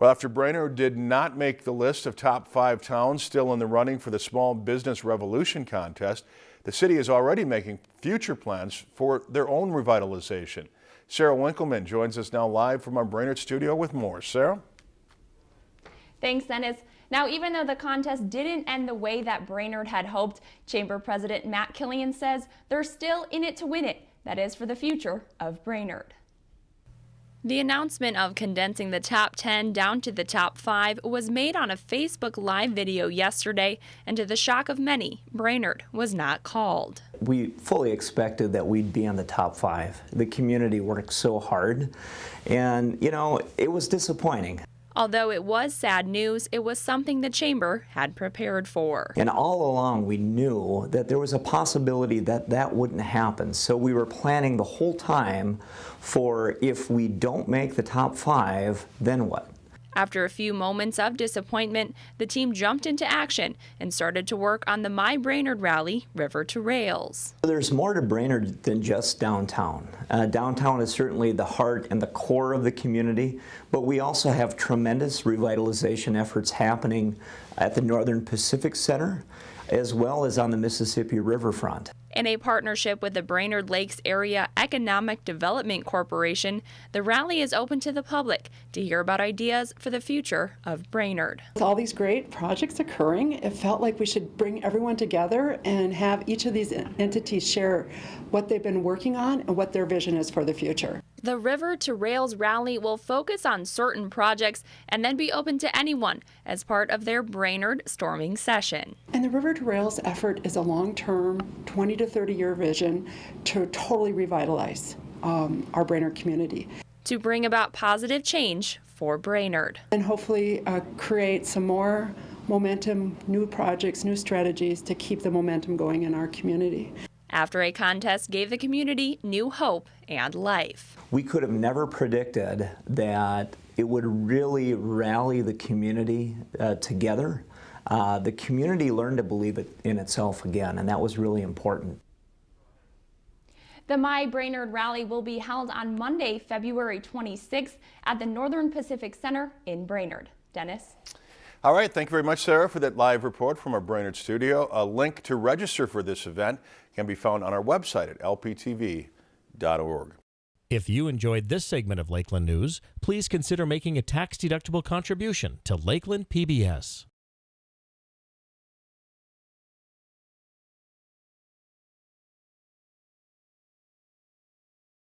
Well, after Brainerd did not make the list of top five towns still in the running for the Small Business Revolution contest, the city is already making future plans for their own revitalization. Sarah Winkleman joins us now live from our Brainerd studio with more. Sarah? Thanks, Dennis. Now, even though the contest didn't end the way that Brainerd had hoped, Chamber President Matt Kilian says they're still in it to win it. That is for the future of Brainerd. The announcement of condensing the top 10 down to the top 5 was made on a Facebook Live video yesterday, and to the shock of many, Brainerd was not called. We fully expected that we'd be on the top 5. The community worked so hard, and you know, it was disappointing. Although it was sad news, it was something the chamber had prepared for. And all along we knew that there was a possibility that that wouldn't happen. So we were planning the whole time for if we don't make the top five, then what? After a few moments of disappointment, the team jumped into action and started to work on the My Brainerd rally, River to Rails. There's more to Brainerd than just downtown. Uh, downtown is certainly the heart and the core of the community, but we also have tremendous revitalization efforts happening at the Northern Pacific Center as well as on the Mississippi Riverfront. In a partnership with the Brainerd Lakes Area Economic Development Corporation, the rally is open to the public to hear about ideas for the future of Brainerd. With all these great projects occurring, it felt like we should bring everyone together and have each of these entities share what they've been working on and what their vision is for the future. The River to Rails rally will focus on certain projects and then be open to anyone as part of their Brainerd storming session. And the River to Rails effort is a long-term 20 to 30 year vision to totally revitalize um, our Brainerd community. To bring about positive change for Brainerd. And hopefully uh, create some more momentum, new projects, new strategies to keep the momentum going in our community after a contest gave the community new hope and life. We could have never predicted that it would really rally the community uh, together. Uh, the community learned to believe it in itself again, and that was really important. The My Brainerd Rally will be held on Monday, February 26th at the Northern Pacific Center in Brainerd. Dennis? All right, thank you very much, Sarah, for that live report from our Brainerd studio. A link to register for this event can be found on our website at lptv.org. If you enjoyed this segment of Lakeland News, please consider making a tax-deductible contribution to Lakeland PBS.